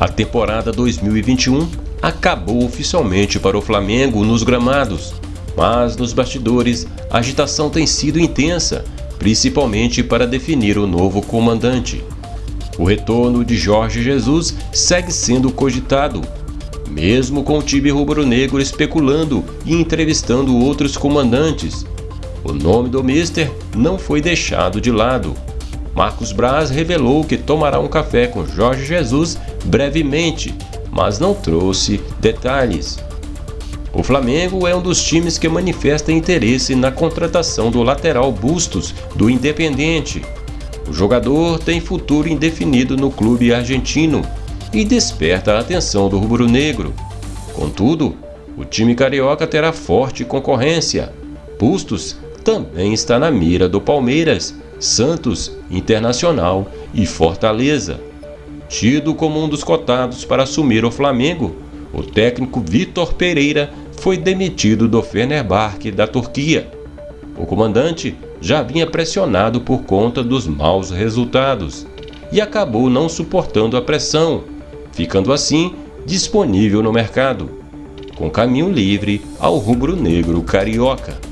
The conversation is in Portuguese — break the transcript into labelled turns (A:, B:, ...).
A: A temporada 2021 acabou oficialmente para o Flamengo nos gramados, mas nos bastidores a agitação tem sido intensa, principalmente para definir o novo comandante. O retorno de Jorge Jesus segue sendo cogitado, mesmo com o time rubro-negro especulando e entrevistando outros comandantes. O nome do Mister não foi deixado de lado. Marcos Braz revelou que tomará um café com Jorge Jesus brevemente, mas não trouxe detalhes. O Flamengo é um dos times que manifesta interesse na contratação do lateral Bustos do Independente. O jogador tem futuro indefinido no clube argentino e desperta a atenção do rubro-negro. Contudo, o time carioca terá forte concorrência. Bustos também está na mira do Palmeiras, Santos, Internacional e Fortaleza. Tido como um dos cotados para assumir o Flamengo, o técnico Vitor Pereira foi demitido do Fenerbahçe da Turquia. O comandante já vinha pressionado por conta dos maus resultados e acabou não suportando a pressão, ficando assim disponível no mercado, com caminho livre ao rubro-negro carioca.